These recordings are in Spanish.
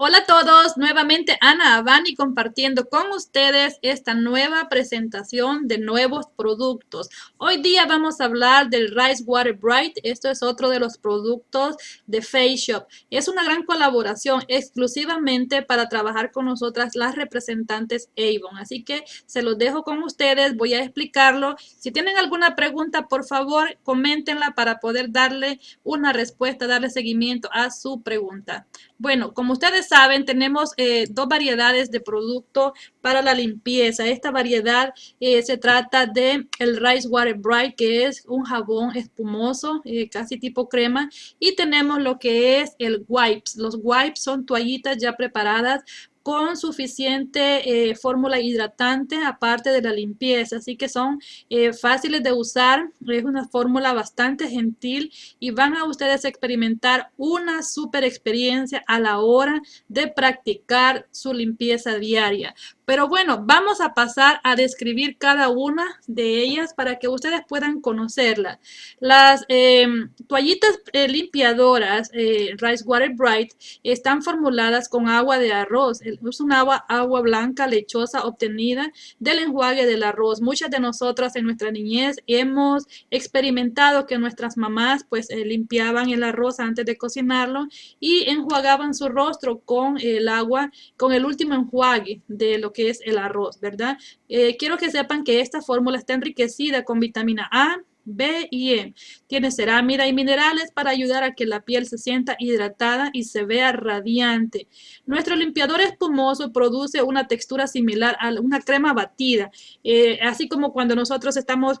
Hola a todos, nuevamente Ana Avani compartiendo con ustedes esta nueva presentación de nuevos productos. Hoy día vamos a hablar del Rice Water Bright, esto es otro de los productos de Face Shop. Es una gran colaboración exclusivamente para trabajar con nosotras las representantes Avon, así que se los dejo con ustedes, voy a explicarlo. Si tienen alguna pregunta, por favor, coméntenla para poder darle una respuesta, darle seguimiento a su pregunta. Bueno, como ustedes saben, tenemos eh, dos variedades de producto para la limpieza. Esta variedad eh, se trata de el Rice Water Bright, que es un jabón espumoso, eh, casi tipo crema. Y tenemos lo que es el Wipes. Los Wipes son toallitas ya preparadas con suficiente eh, fórmula hidratante aparte de la limpieza. Así que son eh, fáciles de usar. Es una fórmula bastante gentil y van a ustedes experimentar una super experiencia a la hora de practicar su limpieza diaria. Pero bueno, vamos a pasar a describir cada una de ellas para que ustedes puedan conocerlas. Las em, toallitas eh, limpiadoras eh, Rice Water Bright están formuladas con agua de arroz. Es un agua, agua blanca lechosa obtenida del enjuague del arroz. Muchas de nosotras en nuestra niñez hemos experimentado que nuestras mamás pues eh, limpiaban el arroz antes de cocinarlo y enjuagaban su rostro con el agua, con el último enjuague de lo que es el arroz, ¿verdad? Eh, quiero que sepan que esta fórmula está enriquecida con vitamina A, B y E. Tiene cerámida y minerales para ayudar a que la piel se sienta hidratada y se vea radiante. Nuestro limpiador espumoso produce una textura similar a una crema batida, eh, así como cuando nosotros estamos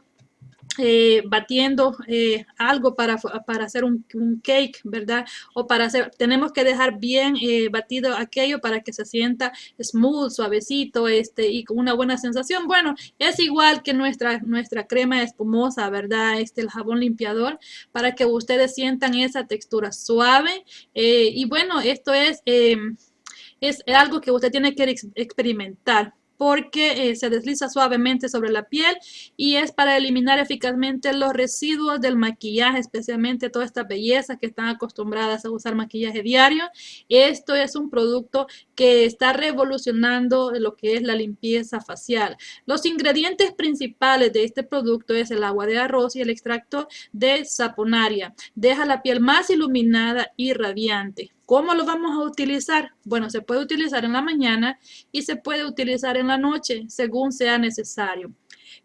eh, batiendo eh, algo para, para hacer un, cake, ¿verdad? O para hacer, tenemos que dejar bien eh, batido aquello para que se sienta smooth, suavecito, este, y con una buena sensación. Bueno, es igual que nuestra, nuestra crema espumosa, ¿verdad? Este, el jabón limpiador, para que ustedes sientan esa textura suave. y bueno, esto es, es algo que usted tiene que experimentar porque eh, se desliza suavemente sobre la piel y es para eliminar eficazmente los residuos del maquillaje, especialmente toda esta belleza que están acostumbradas a usar maquillaje diario. Esto es un producto que está revolucionando lo que es la limpieza facial. Los ingredientes principales de este producto es el agua de arroz y el extracto de saponaria. Deja la piel más iluminada y radiante. ¿Cómo lo vamos a utilizar? Bueno, se puede utilizar en la mañana y se puede utilizar en la noche, según sea necesario.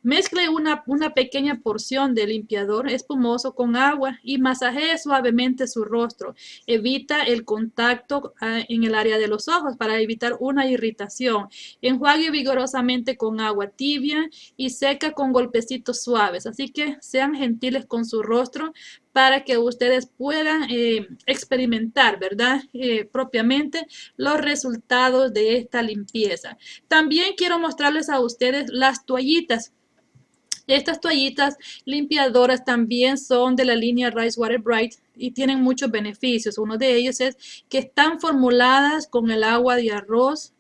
Mezcle una, una, pequeña porción de limpiador espumoso con agua y masajee suavemente su rostro. Evita el contacto ah, en el área de los ojos para evitar una irritación. Enjuague vigorosamente con agua tibia y seca con golpecitos suaves. Así que sean gentiles con su rostro para que ustedes puedan eh, experimentar, ¿verdad? Eh, propiamente los resultados de esta limpieza. También quiero mostrarles a ustedes las toallitas estas toallitas limpiadoras también son de la línea Rice Water Bright y tienen muchos beneficios. Uno de ellos es que están formuladas con el agua de arroz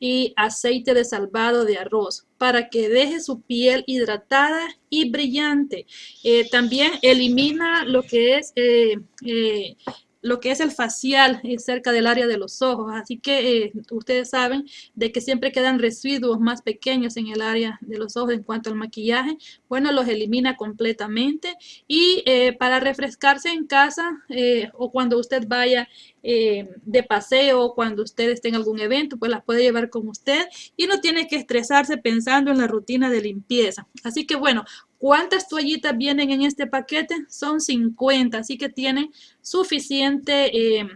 y aceite de salvado de arroz para que deje su piel hidratada y brillante. Eh, también elimina lo que es eh, eh, lo que es el facial es cerca del área de los ojos. Así que eh, ustedes saben de que siempre quedan residuos más pequeños en el área de los ojos en cuanto al maquillaje. Bueno, los elimina completamente. Y eh, para refrescarse en casa eh, o cuando usted vaya de paseo, cuando usted esté en algún evento, pues las puede llevar con usted y no tiene que estresarse pensando en la rutina de limpieza. Así que bueno, ¿Cuántas toallitas vienen en este paquete? Son 50, así que tienen suficiente eh,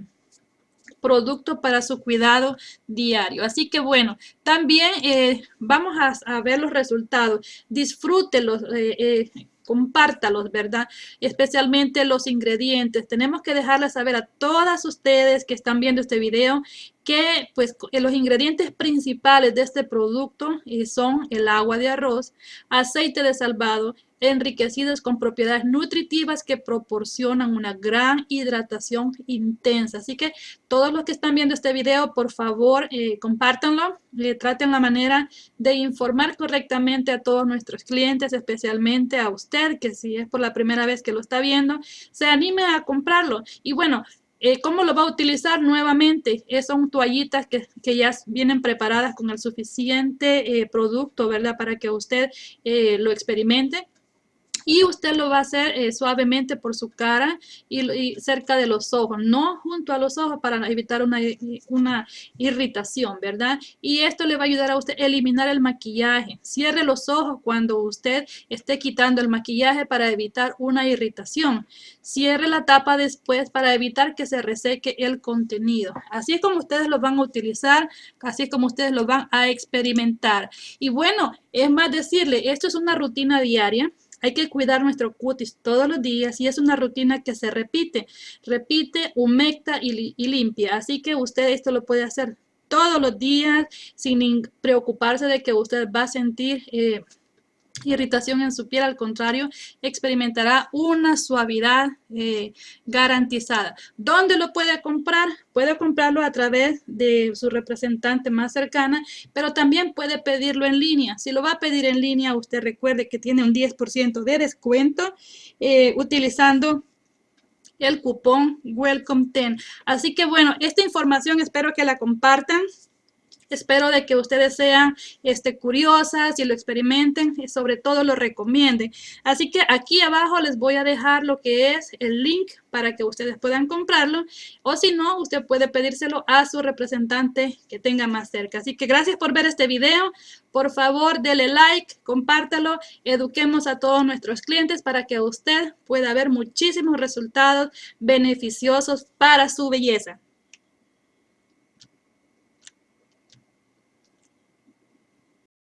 producto para su cuidado diario. Así que bueno, también eh, vamos a, ver los resultados. Disfrútelos. Eh, compártalos, ¿verdad? Especialmente los ingredientes. Tenemos que dejarles saber a todas ustedes que están viendo este video que pues los ingredientes principales de este producto son el agua de arroz, aceite de salvado, enriquecidos con propiedades nutritivas que proporcionan una gran hidratación intensa. Así que todos los que están viendo este video, por favor, eh, compártanlo, le traten la manera de informar correctamente a todos nuestros clientes, especialmente a usted, que si es por la primera vez que lo está viendo, se anime a comprarlo. Y bueno, eh, ¿Cómo lo va a utilizar nuevamente? Eh, son toallitas que, que, ya vienen preparadas con el suficiente eh, producto, ¿verdad? Para que usted lo experimente y usted lo va a hacer eh, suavemente por su cara y, cerca de los ojos, no junto a los ojos para evitar una, una irritación, ¿verdad? Y esto le va a ayudar a usted a eliminar el maquillaje. Cierre los ojos cuando usted esté quitando el maquillaje para evitar una irritación. Cierre la tapa después para evitar que se reseque el contenido. Así es como ustedes lo van a utilizar, así es como ustedes lo van a experimentar. Y bueno, es más decirle, esto es una rutina diaria. Hay que cuidar nuestro cutis todos los días y es una rutina que se repite. Repite, humecta y, limpia. Así que usted esto lo puede hacer todos los días sin preocuparse de que usted va a sentir... Eh, irritación en su piel, al contrario, experimentará una suavidad eh, garantizada. ¿Dónde lo puede comprar? Puede comprarlo a través de su representante más cercana, pero también puede pedirlo en línea. Si lo va a pedir en línea, usted recuerde que tiene un 10% de descuento eh, utilizando el cupón Welcome 10. Así que bueno, esta información espero que la compartan. Espero de que ustedes sean este, curiosas y lo experimenten y sobre todo lo recomienden. Así que aquí abajo les voy a dejar lo que es el link para que ustedes puedan comprarlo o si no, usted puede pedírselo a su representante que tenga más cerca. Así que gracias por ver este video. Por favor, dele like, compártalo, eduquemos a todos nuestros clientes para que usted pueda ver muchísimos resultados beneficiosos para su belleza.